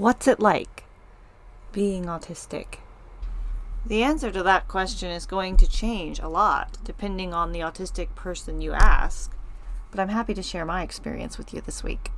What's it like being autistic? The answer to that question is going to change a lot depending on the autistic person you ask, but I'm happy to share my experience with you this week.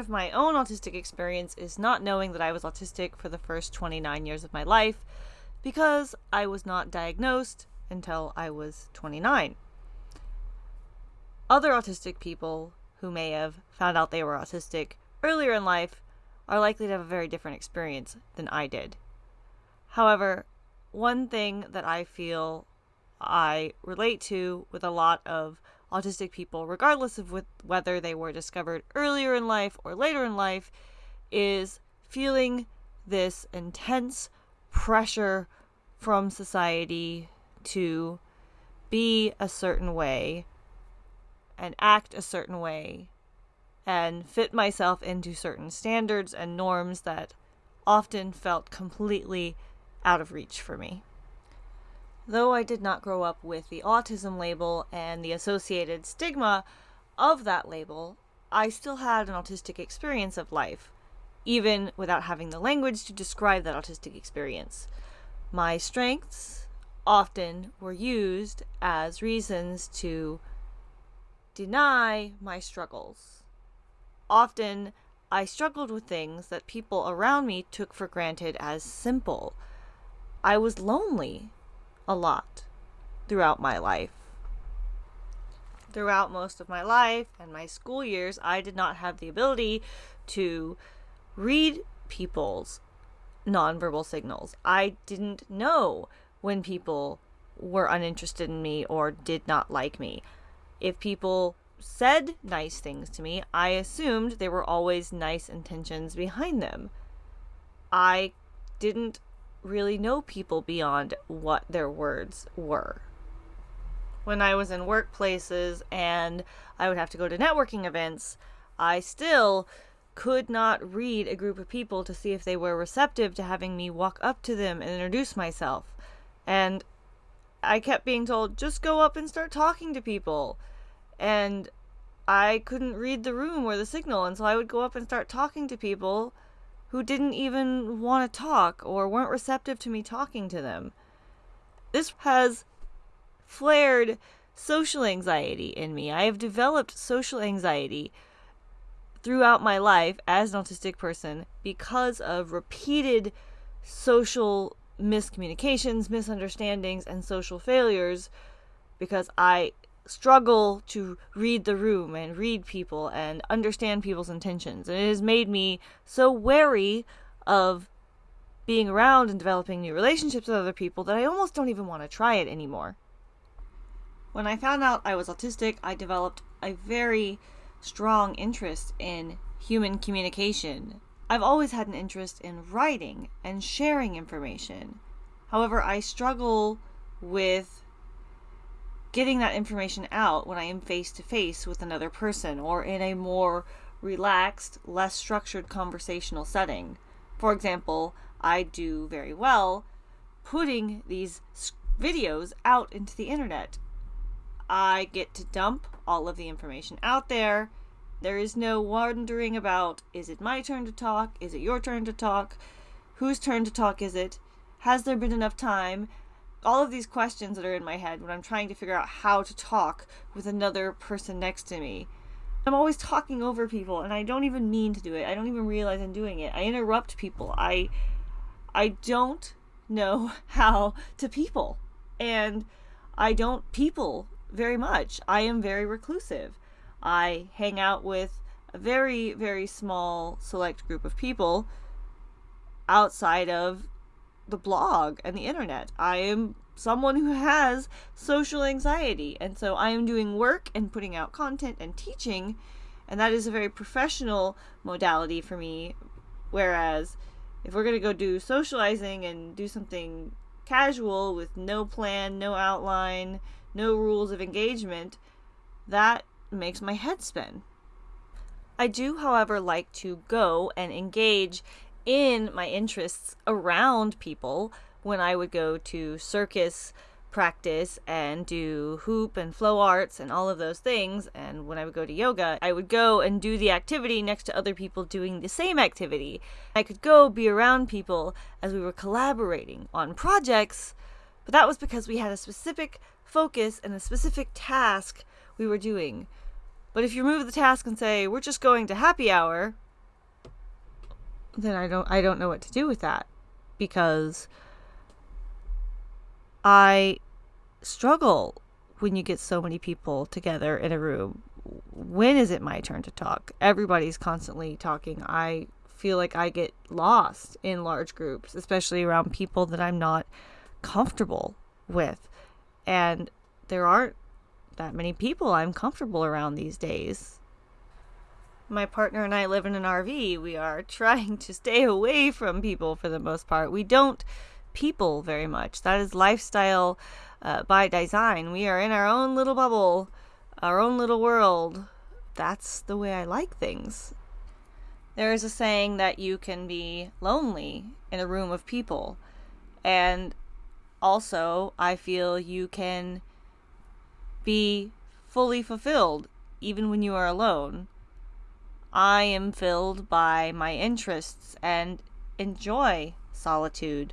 Of my own autistic experience is not knowing that I was autistic for the first 29 years of my life because I was not diagnosed until I was 29. Other autistic people who may have found out they were autistic earlier in life are likely to have a very different experience than I did. However, one thing that I feel I relate to with a lot of autistic people, regardless of whether they were discovered earlier in life or later in life, is feeling this intense pressure from society to be a certain way and act a certain way and fit myself into certain standards and norms that often felt completely out of reach for me. Though I did not grow up with the autism label and the associated stigma of that label, I still had an autistic experience of life, even without having the language to describe that autistic experience. My strengths often were used as reasons to deny my struggles. Often, I struggled with things that people around me took for granted as simple. I was lonely a lot throughout my life. Throughout most of my life and my school years, I did not have the ability to read people's nonverbal signals. I didn't know when people were uninterested in me or did not like me. If people said nice things to me, I assumed there were always nice intentions behind them. I didn't really know people beyond what their words were. When I was in workplaces and I would have to go to networking events, I still could not read a group of people to see if they were receptive to having me walk up to them and introduce myself. And I kept being told, just go up and start talking to people. And I couldn't read the room or the signal, and so I would go up and start talking to people who didn't even want to talk or weren't receptive to me talking to them. This has flared social anxiety in me. I have developed social anxiety throughout my life as an autistic person because of repeated social miscommunications, misunderstandings, and social failures because I struggle to read the room and read people and understand people's intentions. And it has made me so wary of being around and developing new relationships with other people that I almost don't even want to try it anymore. When I found out I was autistic, I developed a very strong interest in human communication. I've always had an interest in writing and sharing information. However, I struggle with getting that information out when I am face to face with another person or in a more relaxed, less structured conversational setting. For example, I do very well putting these videos out into the internet. I get to dump all of the information out there. There is no wondering about is it my turn to talk? Is it your turn to talk? Whose turn to talk is it? Has there been enough time? All of these questions that are in my head when I'm trying to figure out how to talk with another person next to me. I'm always talking over people and I don't even mean to do it. I don't even realize I'm doing it. I interrupt people. I I don't know how to people. And I don't people very much. I am very reclusive. I hang out with a very very small select group of people outside of the blog and the internet. I am someone who has social anxiety. And so I am doing work and putting out content and teaching, and that is a very professional modality for me. Whereas if we're going to go do socializing and do something casual with no plan, no outline, no rules of engagement, that makes my head spin. I do, however, like to go and engage in my interests around people when I would go to circus practice and do hoop and flow arts and all of those things. And when I would go to yoga, I would go and do the activity next to other people doing the same activity. I could go be around people as we were collaborating on projects, but that was because we had a specific focus and a specific task we were doing. But if you remove the task and say, we're just going to happy hour, then I don't I don't know what to do with that because I struggle when you get so many people together in a room. When is it my turn to talk? Everybody's constantly talking. I feel like I get lost in large groups, especially around people that I'm not comfortable with. And there aren't that many people I'm comfortable around these days. My partner and I live in an RV. We are trying to stay away from people for the most part. We don't people very much. That is lifestyle uh, by design. We are in our own little bubble, our own little world. That's the way I like things. There is a saying that you can be lonely in a room of people. And also, I feel you can be fully fulfilled even when you are alone. I am filled by my interests and enjoy solitude.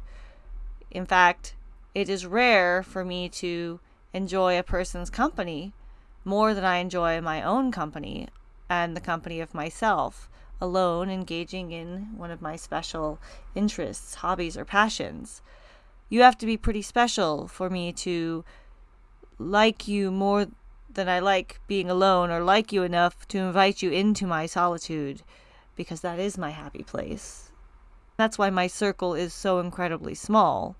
In fact, it is rare for me to enjoy a person's company more than I enjoy my own company and the company of myself, alone engaging in one of my special interests, hobbies, or passions. You have to be pretty special for me to like you more than I like being alone, or like you enough to invite you into my solitude, because that is my happy place. That's why my circle is so incredibly small.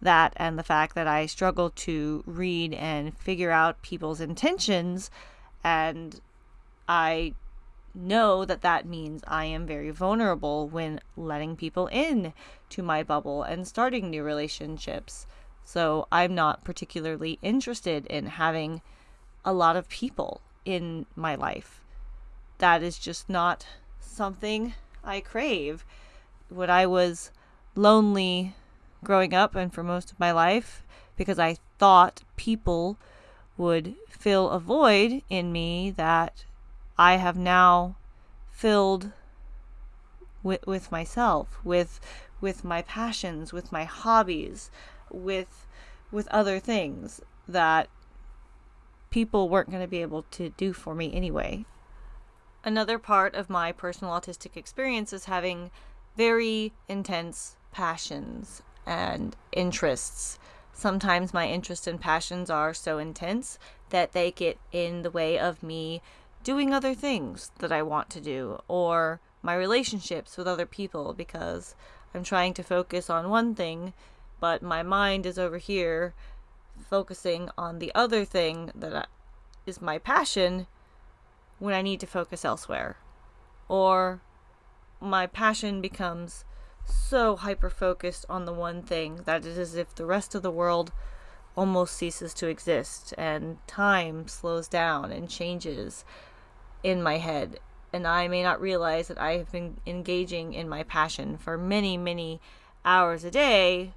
That and the fact that I struggle to read and figure out people's intentions, and I know that that means I am very vulnerable when letting people in to my bubble and starting new relationships. So I'm not particularly interested in having a lot of people in my life. That is just not something I crave. When I was lonely growing up and for most of my life, because I thought people would fill a void in me that I have now filled with, with myself, with with my passions, with my hobbies, with with other things that people weren't going to be able to do for me anyway. Another part of my personal autistic experience is having very intense passions and interests. Sometimes my interests and passions are so intense that they get in the way of me doing other things that I want to do or my relationships with other people because I'm trying to focus on one thing but my mind is over here focusing on the other thing that is my passion when I need to focus elsewhere. Or my passion becomes so hyper focused on the one thing that it is as if the rest of the world almost ceases to exist and time slows down and changes in my head. And I may not realize that I have been engaging in my passion for many, many hours a day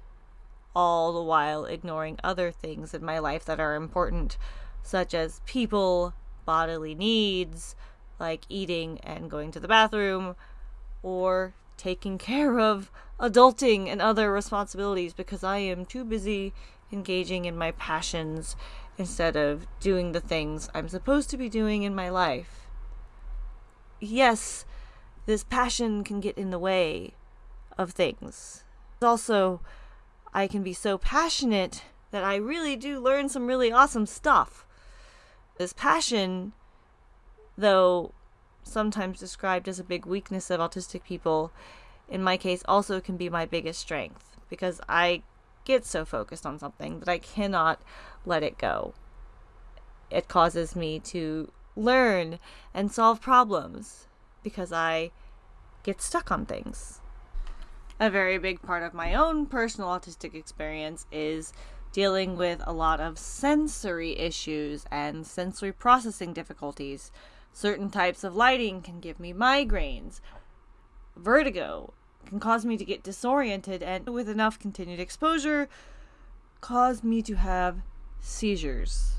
all the while ignoring other things in my life that are important, such as people, bodily needs, like eating and going to the bathroom, or taking care of adulting and other responsibilities because I am too busy engaging in my passions instead of doing the things I'm supposed to be doing in my life. Yes, this passion can get in the way of things. Also, I can be so passionate that I really do learn some really awesome stuff. This passion, though sometimes described as a big weakness of autistic people, in my case also can be my biggest strength because I get so focused on something that I cannot let it go. It causes me to learn and solve problems because I get stuck on things. A very big part of my own personal autistic experience is dealing with a lot of sensory issues and sensory processing difficulties. Certain types of lighting can give me migraines. Vertigo can cause me to get disoriented, and with enough continued exposure, cause me to have seizures.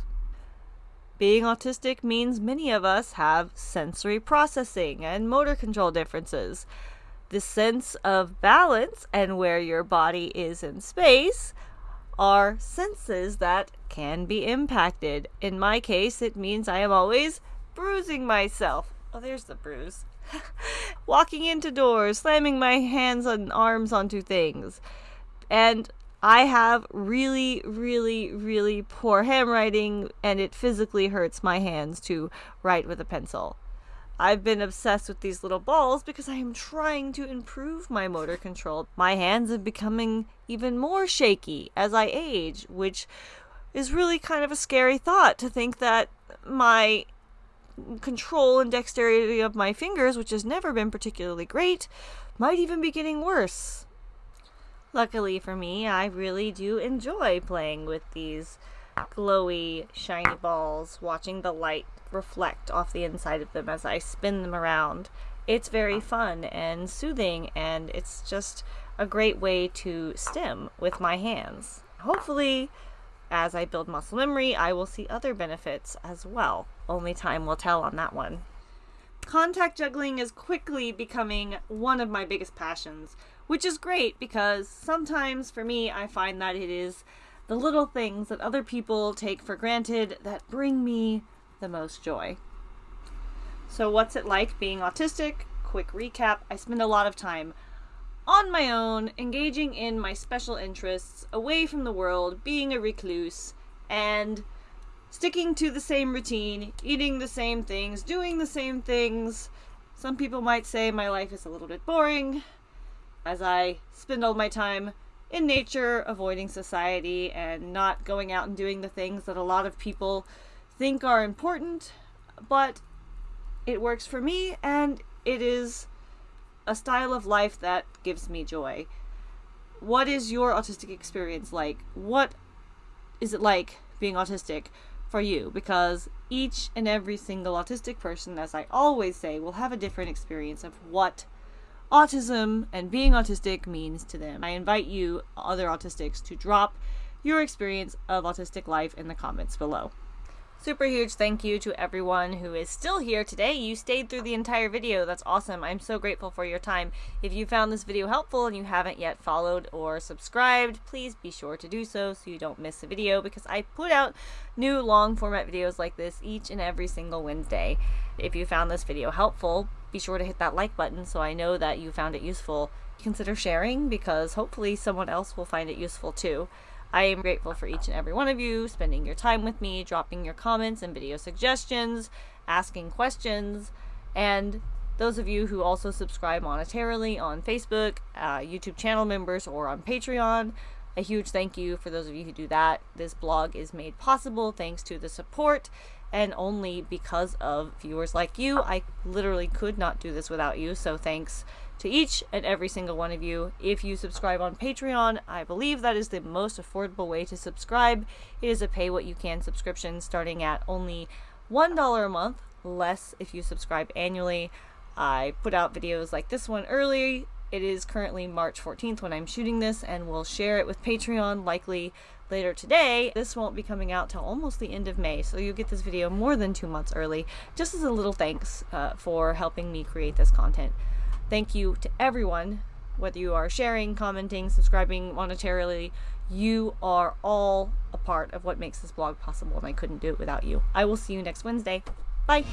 Being autistic means many of us have sensory processing and motor control differences. The sense of balance and where your body is in space are senses that can be impacted. In my case, it means I am always bruising myself. Oh, there's the bruise. Walking into doors, slamming my hands and arms onto things. And I have really, really, really poor handwriting, and it physically hurts my hands to write with a pencil. I've been obsessed with these little balls because I am trying to improve my motor control. My hands are becoming even more shaky as I age, which is really kind of a scary thought to think that my control and dexterity of my fingers, which has never been particularly great, might even be getting worse. Luckily for me, I really do enjoy playing with these glowy, shiny balls, watching the light reflect off the inside of them as I spin them around. It's very fun and soothing, and it's just a great way to stim with my hands. Hopefully, as I build muscle memory, I will see other benefits as well. Only time will tell on that one. Contact juggling is quickly becoming one of my biggest passions, which is great because sometimes for me, I find that it is the little things that other people take for granted that bring me the most joy. So, what's it like being autistic? Quick recap I spend a lot of time on my own, engaging in my special interests, away from the world, being a recluse, and sticking to the same routine, eating the same things, doing the same things. Some people might say my life is a little bit boring, as I spend all my time in nature, avoiding society, and not going out and doing the things that a lot of people think are important, but it works for me and it is a style of life that gives me joy. What is your autistic experience like? What is it like being autistic for you? Because each and every single autistic person, as I always say, will have a different experience of what autism and being autistic means to them. I invite you, other autistics, to drop your experience of autistic life in the comments below. Super huge thank you to everyone who is still here today. You stayed through the entire video. That's awesome. I'm so grateful for your time. If you found this video helpful and you haven't yet followed or subscribed, please be sure to do so so you don't miss a video because I put out new long format videos like this each and every single Wednesday. If you found this video helpful, be sure to hit that like button so I know that you found it useful. Consider sharing because hopefully someone else will find it useful too. I am grateful for each and every one of you spending your time with me, dropping your comments and video suggestions, asking questions, and those of you who also subscribe monetarily on Facebook, uh, YouTube channel members, or on Patreon. A huge thank you for those of you who do that. This blog is made possible thanks to the support and only because of viewers like you. I literally could not do this without you, so thanks to each and every single one of you. If you subscribe on Patreon, I believe that is the most affordable way to subscribe. It is a pay what you can subscription starting at only $1 a month, less if you subscribe annually. I put out videos like this one early. It is currently March 14th when I'm shooting this, and we'll share it with Patreon likely later today. This won't be coming out till almost the end of May, so you'll get this video more than two months early, just as a little thanks uh, for helping me create this content. Thank you to everyone, whether you are sharing, commenting, subscribing monetarily. You are all a part of what makes this blog possible, and I couldn't do it without you. I will see you next Wednesday. Bye.